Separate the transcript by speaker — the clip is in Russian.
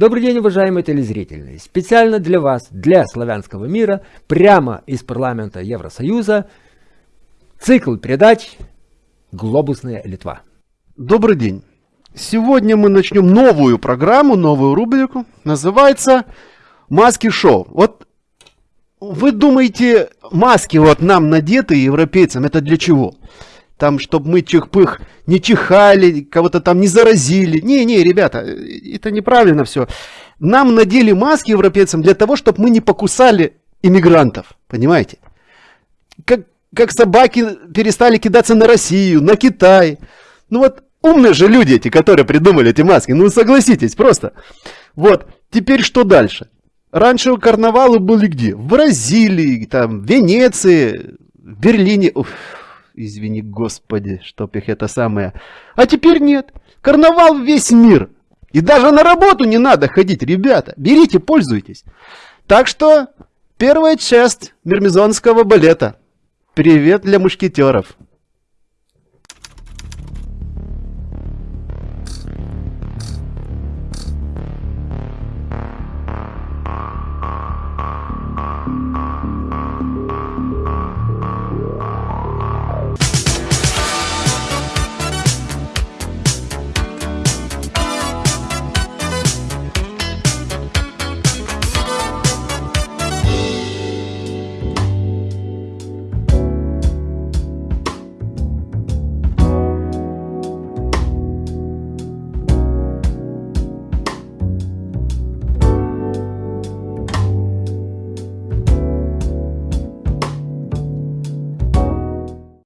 Speaker 1: Добрый день, уважаемые телезрители! Специально для вас, для славянского мира, прямо из парламента Евросоюза, цикл передач «Глобусная Литва».
Speaker 2: Добрый день! Сегодня мы начнем новую программу, новую рубрику. Называется «Маски шоу». Вот вы думаете, маски вот нам надеты европейцам, это для чего? Там, чтобы мы чих-пых не чихали, кого-то там не заразили. Не-не, ребята, это неправильно все. Нам надели маски европейцам для того, чтобы мы не покусали иммигрантов, понимаете? Как, как собаки перестали кидаться на Россию, на Китай. Ну вот умные же люди эти, которые придумали эти маски, ну согласитесь, просто. Вот, теперь что дальше? Раньше карнавалы были где? В Бразилии, там, в Венеции, в Берлине. Уф извини господи, чтоб их это самое. А теперь нет. Карнавал весь мир. И даже на работу не надо ходить, ребята. Берите, пользуйтесь. Так что первая часть мирмизонского балета. Привет для мушкетеров.